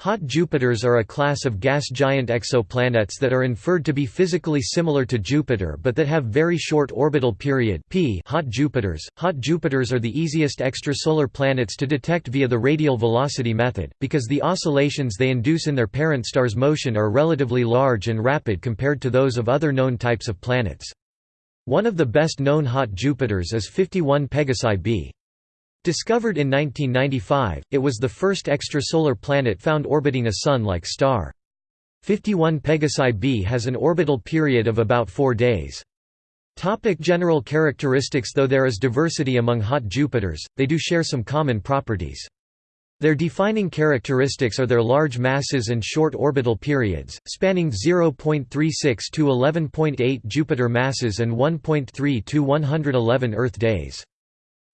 Hot Jupiters are a class of gas giant exoplanets that are inferred to be physically similar to Jupiter but that have very short orbital period p hot Jupiters. Hot Jupiters are the easiest extrasolar planets to detect via the radial velocity method, because the oscillations they induce in their parent star's motion are relatively large and rapid compared to those of other known types of planets. One of the best known hot Jupiters is 51 Pegasi b. Discovered in 1995, it was the first extrasolar planet found orbiting a Sun-like star. 51 Pegasi b has an orbital period of about four days. Topic general characteristics Though there is diversity among hot Jupiters, they do share some common properties. Their defining characteristics are their large masses and short orbital periods, spanning 0.36 to 11.8 Jupiter masses and 1.3 to 111 Earth days.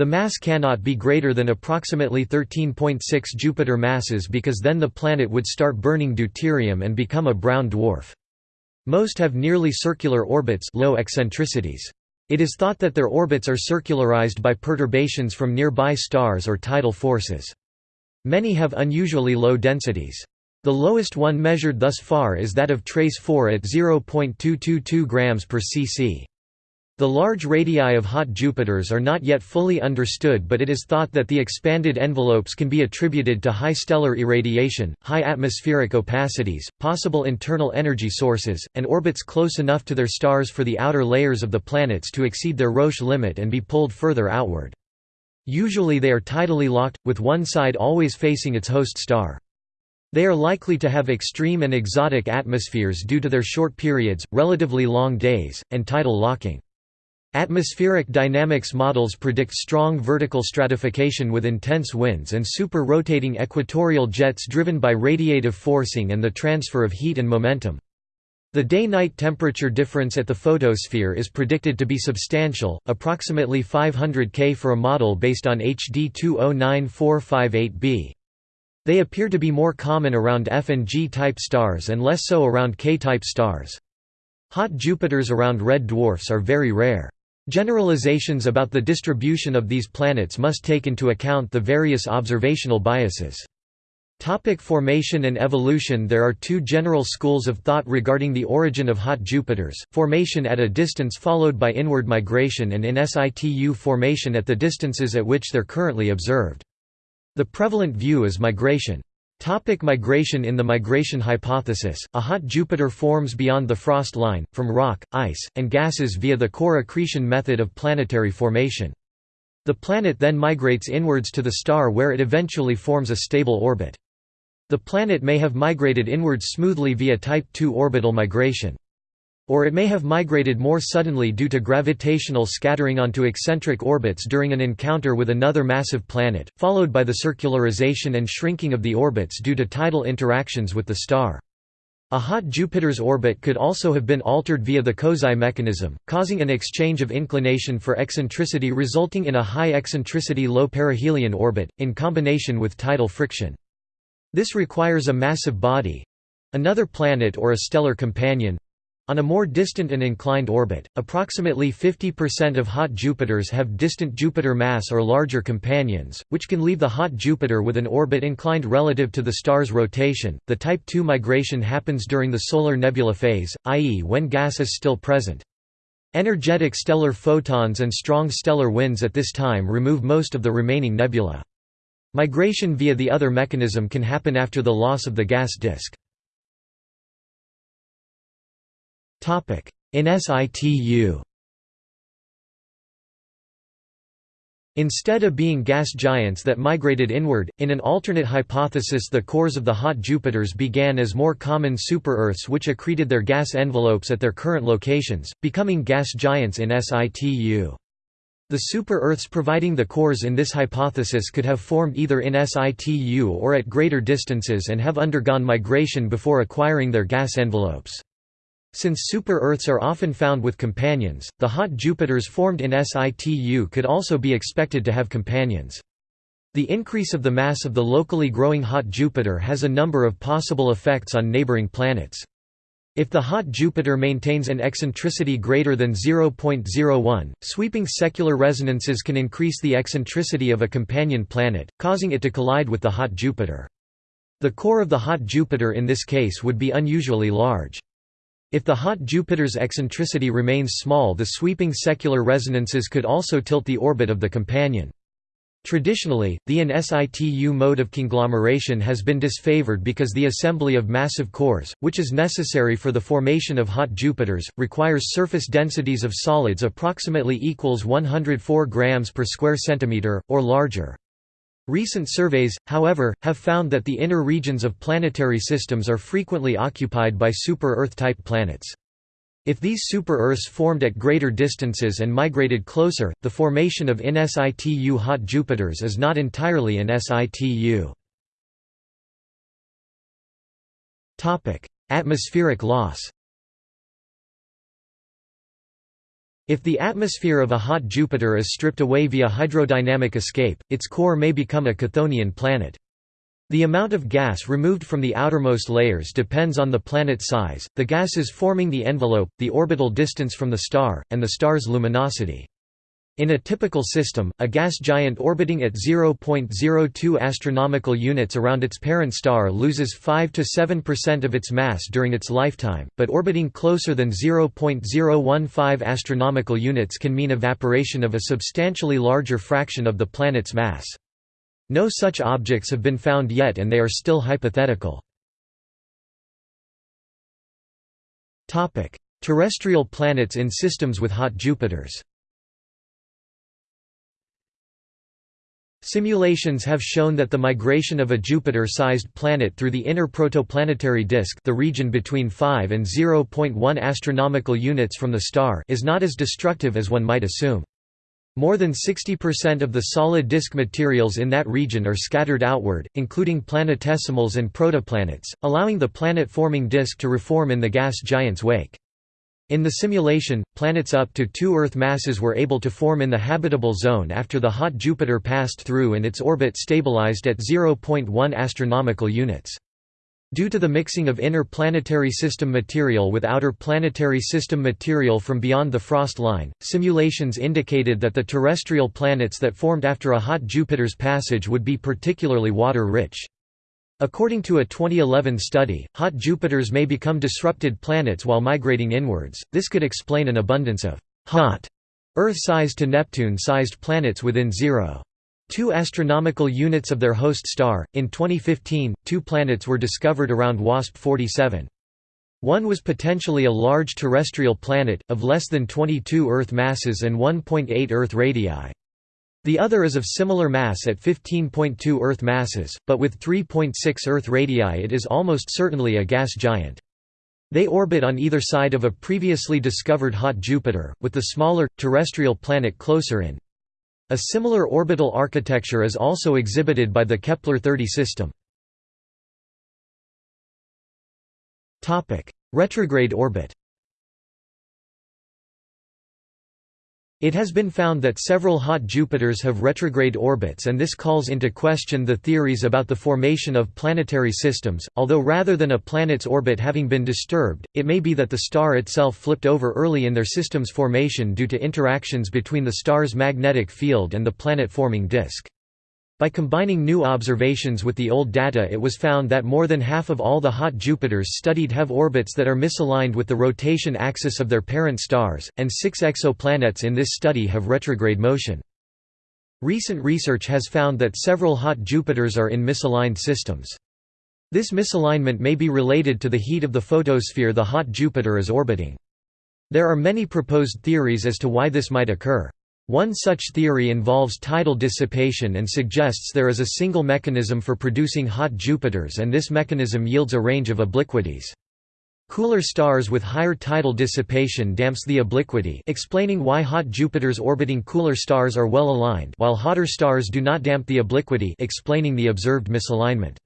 The mass cannot be greater than approximately 13.6 Jupiter masses because then the planet would start burning deuterium and become a brown dwarf. Most have nearly circular orbits low eccentricities. It is thought that their orbits are circularized by perturbations from nearby stars or tidal forces. Many have unusually low densities. The lowest one measured thus far is that of TrES-4 at 0.222 grams per cc. The large radii of hot Jupiters are not yet fully understood but it is thought that the expanded envelopes can be attributed to high stellar irradiation, high atmospheric opacities, possible internal energy sources, and orbits close enough to their stars for the outer layers of the planets to exceed their Roche limit and be pulled further outward. Usually they are tidally locked, with one side always facing its host star. They are likely to have extreme and exotic atmospheres due to their short periods, relatively long days, and tidal locking. Atmospheric dynamics models predict strong vertical stratification with intense winds and super-rotating equatorial jets driven by radiative forcing and the transfer of heat and momentum. The day-night temperature difference at the photosphere is predicted to be substantial, approximately 500 K for a model based on HD 209458b. They appear to be more common around F and G type stars and less so around K type stars. Hot Jupiters around red dwarfs are very rare. Generalizations about the distribution of these planets must take into account the various observational biases. Topic formation and evolution There are two general schools of thought regarding the origin of hot Jupiters, formation at a distance followed by inward migration and in situ formation at the distances at which they're currently observed. The prevalent view is migration. Topic migration In the migration hypothesis, a hot Jupiter forms beyond the frost line, from rock, ice, and gases via the core accretion method of planetary formation. The planet then migrates inwards to the star where it eventually forms a stable orbit. The planet may have migrated inwards smoothly via Type II orbital migration. Or it may have migrated more suddenly due to gravitational scattering onto eccentric orbits during an encounter with another massive planet, followed by the circularization and shrinking of the orbits due to tidal interactions with the star. A hot Jupiter's orbit could also have been altered via the Kozai mechanism, causing an exchange of inclination for eccentricity resulting in a high eccentricity low perihelion orbit, in combination with tidal friction. This requires a massive body—another planet or a stellar companion, on a more distant and inclined orbit, approximately 50% of hot Jupiters have distant Jupiter mass or larger companions, which can leave the hot Jupiter with an orbit inclined relative to the star's rotation. The Type II migration happens during the solar nebula phase, i.e., when gas is still present. Energetic stellar photons and strong stellar winds at this time remove most of the remaining nebula. Migration via the other mechanism can happen after the loss of the gas disk. In situ Instead of being gas giants that migrated inward, in an alternate hypothesis the cores of the hot Jupiters began as more common super-Earths which accreted their gas envelopes at their current locations, becoming gas giants in situ. The super-Earths providing the cores in this hypothesis could have formed either in situ or at greater distances and have undergone migration before acquiring their gas envelopes. Since super-Earths are often found with companions, the hot Jupiters formed in situ could also be expected to have companions. The increase of the mass of the locally growing hot Jupiter has a number of possible effects on neighboring planets. If the hot Jupiter maintains an eccentricity greater than 0.01, sweeping secular resonances can increase the eccentricity of a companion planet, causing it to collide with the hot Jupiter. The core of the hot Jupiter in this case would be unusually large. If the hot Jupiter's eccentricity remains small the sweeping secular resonances could also tilt the orbit of the companion. Traditionally, the in situ mode of conglomeration has been disfavored because the assembly of massive cores, which is necessary for the formation of hot Jupiters, requires surface densities of solids approximately equals 104 grams per square centimeter, or larger. Recent surveys, however, have found that the inner regions of planetary systems are frequently occupied by super-Earth-type planets. If these super-Earths formed at greater distances and migrated closer, the formation of in situ hot Jupiters is not entirely in situ. Atmospheric loss If the atmosphere of a hot Jupiter is stripped away via hydrodynamic escape, its core may become a Chthonian planet. The amount of gas removed from the outermost layers depends on the planet size, the gases forming the envelope, the orbital distance from the star, and the star's luminosity. In a typical system, a gas giant orbiting at 0.02 astronomical units around its parent star loses 5 to 7% of its mass during its lifetime, but orbiting closer than 0.015 astronomical units can mean evaporation of a substantially larger fraction of the planet's mass. No such objects have been found yet and they are still hypothetical. Terrestrial planets in systems with hot Jupiters Simulations have shown that the migration of a Jupiter-sized planet through the inner protoplanetary disk the region between 5 and 0.1 astronomical units from the star is not as destructive as one might assume. More than 60% of the solid disk materials in that region are scattered outward, including planetesimals and protoplanets, allowing the planet-forming disk to reform in the gas giant's wake. In the simulation, planets up to two Earth masses were able to form in the habitable zone after the hot Jupiter passed through and its orbit stabilized at 0.1 astronomical units. Due to the mixing of inner planetary system material with outer planetary system material from beyond the frost line, simulations indicated that the terrestrial planets that formed after a hot Jupiter's passage would be particularly water-rich. According to a 2011 study, hot Jupiters may become disrupted planets while migrating inwards. This could explain an abundance of hot Earth-sized to Neptune-sized planets within 0. 2 astronomical units of their host star. In 2015, two planets were discovered around WASP 47. One was potentially a large terrestrial planet, of less than 22 Earth masses and 1.8 Earth radii. The other is of similar mass at 15.2 Earth masses, but with 3.6 Earth radii it is almost certainly a gas giant. They orbit on either side of a previously discovered hot Jupiter, with the smaller, terrestrial planet closer in. A similar orbital architecture is also exhibited by the Kepler-30 system. Retrograde orbit It has been found that several hot Jupiters have retrograde orbits and this calls into question the theories about the formation of planetary systems, although rather than a planet's orbit having been disturbed, it may be that the star itself flipped over early in their system's formation due to interactions between the star's magnetic field and the planet-forming disk. By combining new observations with the old data it was found that more than half of all the hot Jupiters studied have orbits that are misaligned with the rotation axis of their parent stars, and six exoplanets in this study have retrograde motion. Recent research has found that several hot Jupiters are in misaligned systems. This misalignment may be related to the heat of the photosphere the hot Jupiter is orbiting. There are many proposed theories as to why this might occur. One such theory involves tidal dissipation and suggests there is a single mechanism for producing hot Jupiters and this mechanism yields a range of obliquities. Cooler stars with higher tidal dissipation damps the obliquity explaining why hot Jupiters orbiting cooler stars are well aligned while hotter stars do not damp the obliquity explaining the observed misalignment.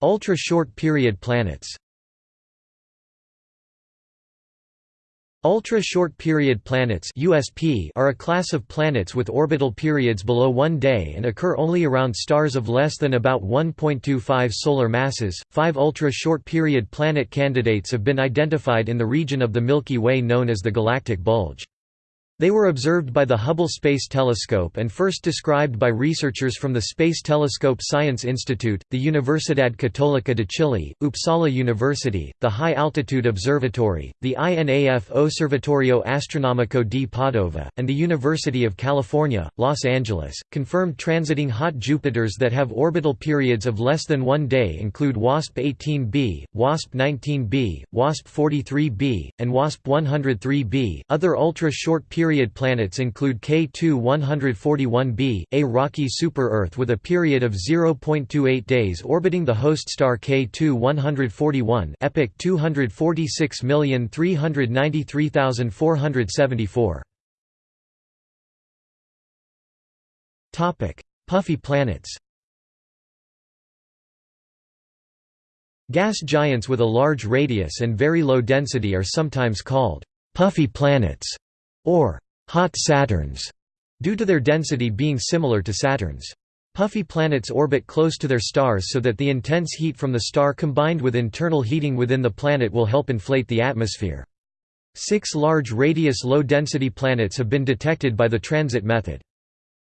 Ultra-short period planets Ultra-short period planets USP are a class of planets with orbital periods below one day and occur only around stars of less than about 1.25 solar masses. Five ultra-short period planet candidates have been identified in the region of the Milky Way known as the galactic bulge. They were observed by the Hubble Space Telescope and first described by researchers from the Space Telescope Science Institute, the Universidad Católica de Chile, Uppsala University, the High Altitude Observatory, the INAF Osservatorio Astronomico di Padova, and the University of California, Los Angeles. Confirmed transiting hot Jupiters that have orbital periods of less than one day include WASP 18b, WASP 19b, WASP 43b, and WASP 103b. Other ultra short periods period planets include K2 141b, a rocky super-Earth with a period of 0.28 days orbiting the host star K2 141 EPIC 246393474. Puffy planets Gas giants with a large radius and very low density are sometimes called puffy planets or hot Saturns, due to their density being similar to Saturn's. Puffy planets orbit close to their stars so that the intense heat from the star combined with internal heating within the planet will help inflate the atmosphere. Six large radius low-density planets have been detected by the transit method.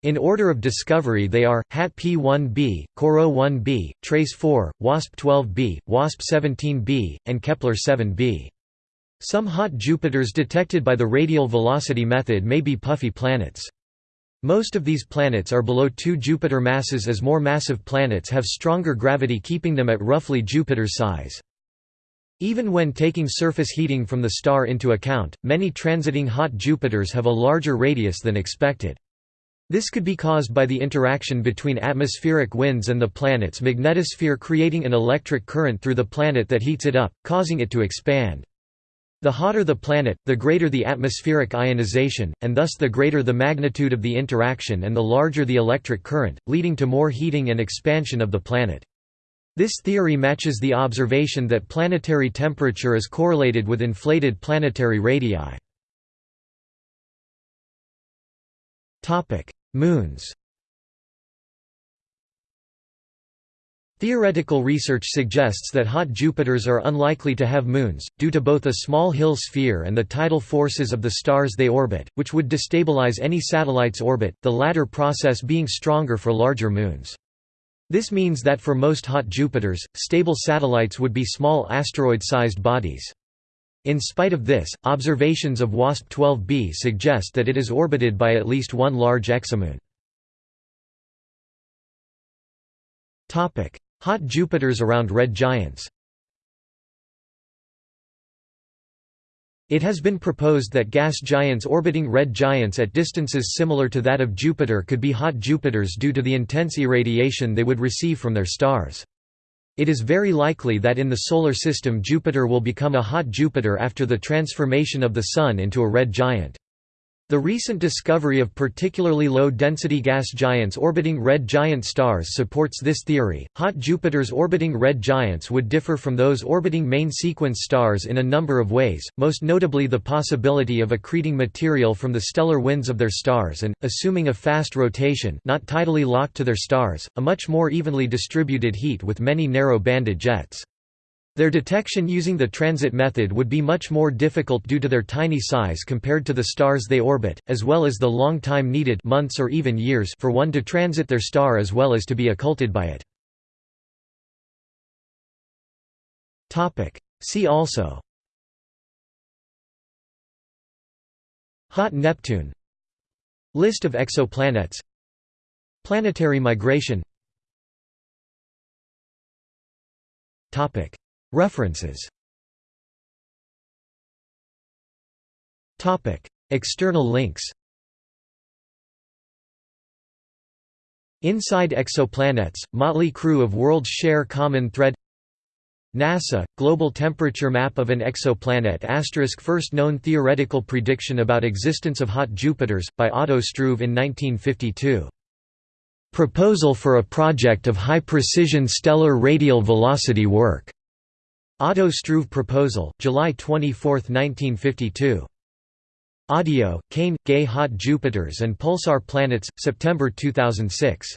In order of discovery they are, HAT P1b, Corot 1b, TrES-4, WASP 12b, WASP 17b, and Kepler 7b. Some hot Jupiters detected by the radial velocity method may be puffy planets. Most of these planets are below 2 Jupiter masses as more massive planets have stronger gravity keeping them at roughly Jupiter's size. Even when taking surface heating from the star into account, many transiting hot Jupiters have a larger radius than expected. This could be caused by the interaction between atmospheric winds and the planet's magnetosphere creating an electric current through the planet that heats it up, causing it to expand. The hotter the planet, the greater the atmospheric ionization, and thus the greater the magnitude of the interaction and the larger the electric current, leading to more heating and expansion of the planet. This theory matches the observation that planetary temperature is correlated with inflated planetary radii. Moons Theoretical research suggests that hot Jupiters are unlikely to have moons, due to both a small Hill sphere and the tidal forces of the stars they orbit, which would destabilize any satellite's orbit, the latter process being stronger for larger moons. This means that for most hot Jupiters, stable satellites would be small asteroid-sized bodies. In spite of this, observations of WASP-12b suggest that it is orbited by at least one large exomoon. Hot Jupiters around red giants It has been proposed that gas giants orbiting red giants at distances similar to that of Jupiter could be hot Jupiters due to the intense irradiation they would receive from their stars. It is very likely that in the Solar System Jupiter will become a hot Jupiter after the transformation of the Sun into a red giant. The recent discovery of particularly low-density gas giants orbiting red giant stars supports this theory. Hot Jupiters orbiting red giants would differ from those orbiting main sequence stars in a number of ways, most notably the possibility of accreting material from the stellar winds of their stars and, assuming a fast rotation not tidally locked to their stars, a much more evenly distributed heat with many narrow-banded jets. Their detection using the transit method would be much more difficult due to their tiny size compared to the stars they orbit, as well as the long time needed months or even years for one to transit their star as well as to be occulted by it. See also. Hot Neptune. List of exoplanets. Planetary migration References. External links. Inside Exoplanets, Motley Crew of World's Share Common Thread. NASA, Global Temperature Map of an Exoplanet asterisk First known theoretical prediction about existence of hot Jupiters, by Otto Struve in 1952. Proposal for a project of high-precision stellar radial velocity work Otto Struve Proposal, July 24, 1952. Audio, Cain, Gay Hot Jupiters and Pulsar Planets, September 2006.